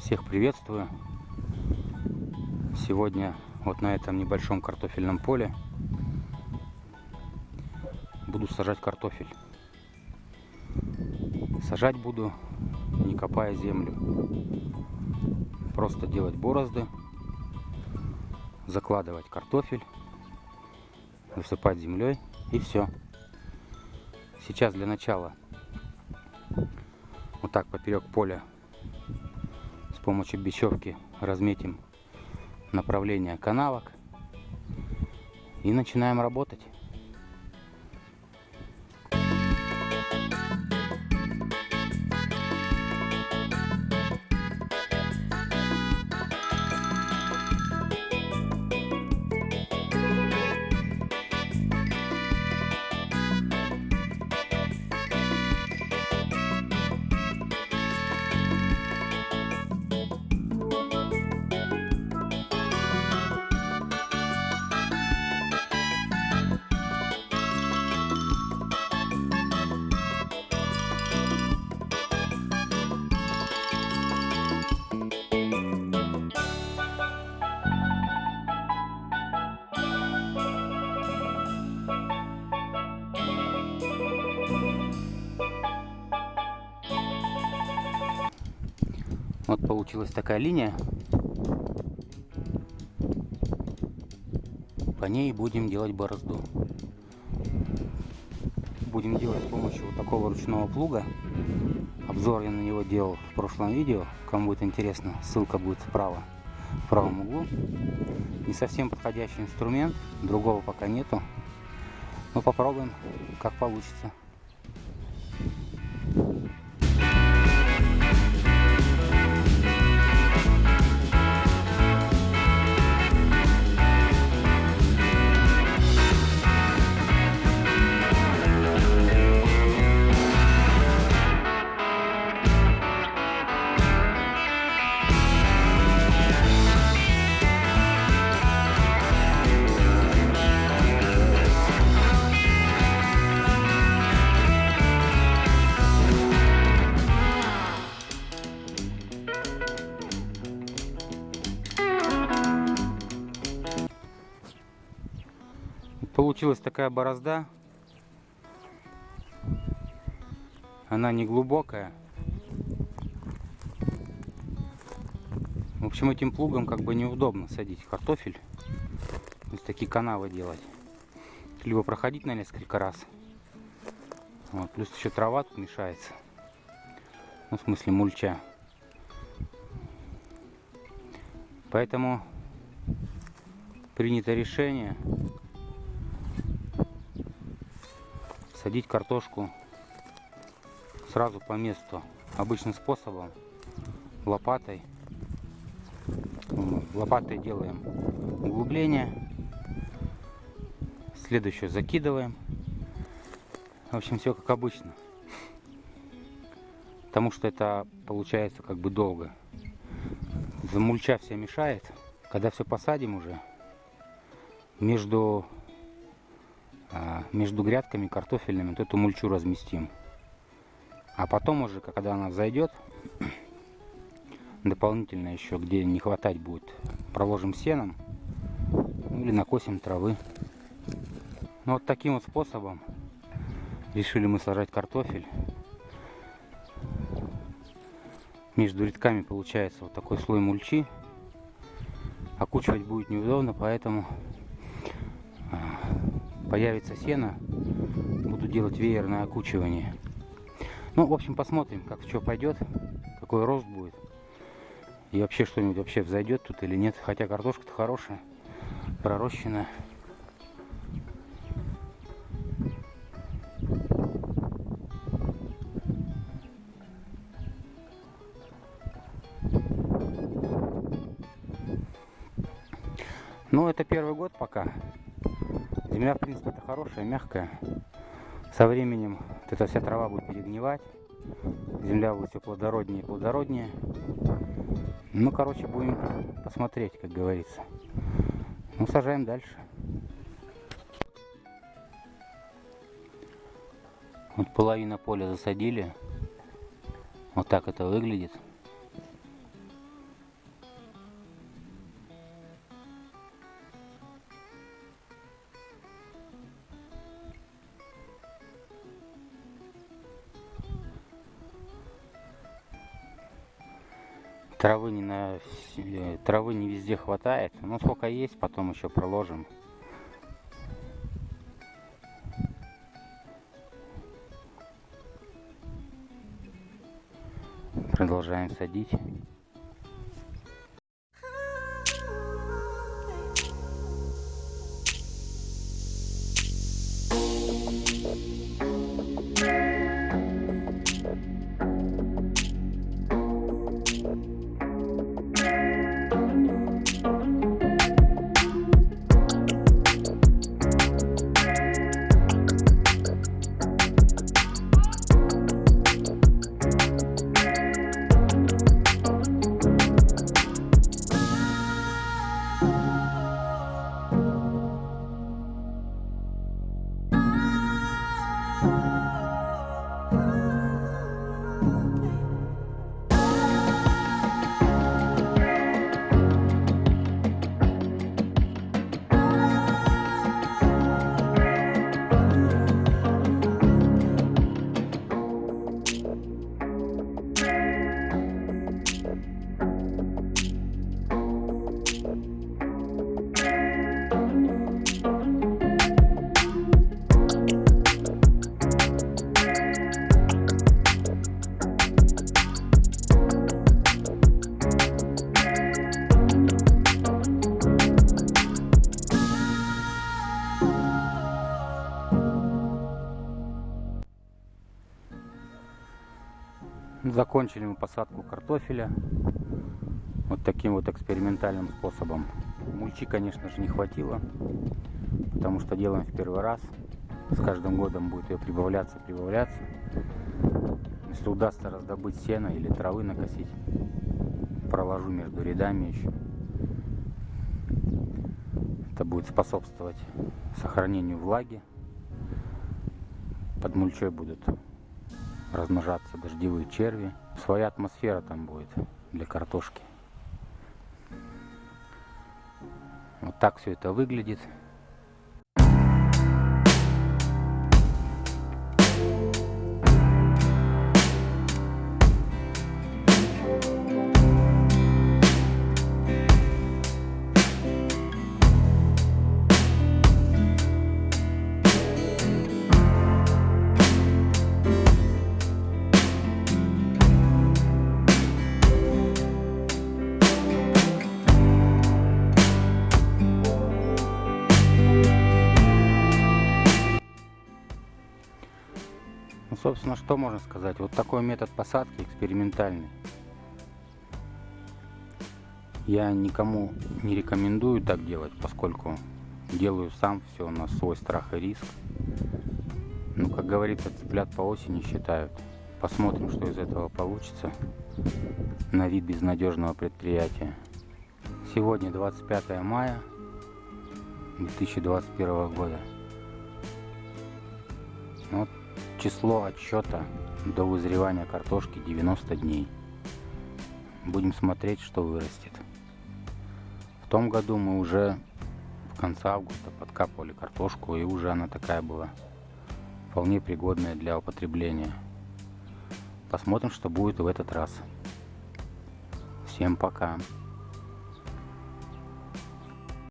Всех приветствую. Сегодня вот на этом небольшом картофельном поле буду сажать картофель. Сажать буду, не копая землю. Просто делать борозды, закладывать картофель, засыпать землей и все. Сейчас для начала вот так поперек поля помощью бечевки разметим направление канавок и начинаем работать. Вот получилась такая линия. По ней будем делать борозду. Будем делать с помощью вот такого ручного плуга. Обзор я на него делал в прошлом видео. Кому будет интересно, ссылка будет справа, в правом углу. Не совсем подходящий инструмент, другого пока нету. Но попробуем, как получится. Получилась такая борозда. Она не глубокая. В общем, этим плугом как бы неудобно садить картофель. То есть такие канавы делать. Либо проходить на несколько раз. Вот, плюс еще трава тут мешается. Ну, в смысле мульча. Поэтому принято решение садить картошку сразу по месту обычным способом лопатой. Лопатой делаем углубление следующую закидываем. В общем все как обычно. Потому что это получается как бы долго. Замульча вся мешает. Когда все посадим уже между между грядками картофельными вот эту мульчу разместим. А потом уже, когда она взойдет, дополнительно еще, где не хватать будет, проложим сеном ну, или накосим травы. Ну, вот таким вот способом решили мы сажать картофель. Между рядками получается вот такой слой мульчи. Окучивать будет неудобно, поэтому появится сено, буду делать веерное окучивание. Ну, в общем, посмотрим, как что пойдет, какой рост будет. И вообще что-нибудь вообще взойдет тут или нет. Хотя картошка-то хорошая, пророщенная. Ну, это первый год пока. Земля, в принципе, это хорошая, мягкая. Со временем вот эта вся трава будет перегнивать. Земля будет все плодороднее и плодороднее. Ну, короче, будем посмотреть, как говорится. Ну, сажаем дальше. Вот половина поля засадили. Вот так это выглядит. Травы не, на, э, травы не везде хватает. Но сколько есть, потом еще проложим. Продолжаем садить. Закончили мы посадку картофеля вот таким вот экспериментальным способом. Мульчи, конечно же, не хватило, потому что делаем в первый раз. С каждым годом будет ее прибавляться, прибавляться. Если удастся раздобыть сено или травы накосить, проложу между рядами еще. Это будет способствовать сохранению влаги. Под мульчой будут размножаться дождевые черви. Своя атмосфера там будет для картошки. Вот так все это выглядит. Собственно, что можно сказать? Вот такой метод посадки экспериментальный. Я никому не рекомендую так делать, поскольку делаю сам все на свой страх и риск. Ну, как говорится, цыплят по осени считают. Посмотрим, что из этого получится на вид безнадежного предприятия. Сегодня 25 мая 2021 года. Вот Число отсчета до вызревания картошки 90 дней. Будем смотреть, что вырастет. В том году мы уже в конце августа подкапывали картошку, и уже она такая была вполне пригодная для употребления. Посмотрим, что будет в этот раз. Всем пока!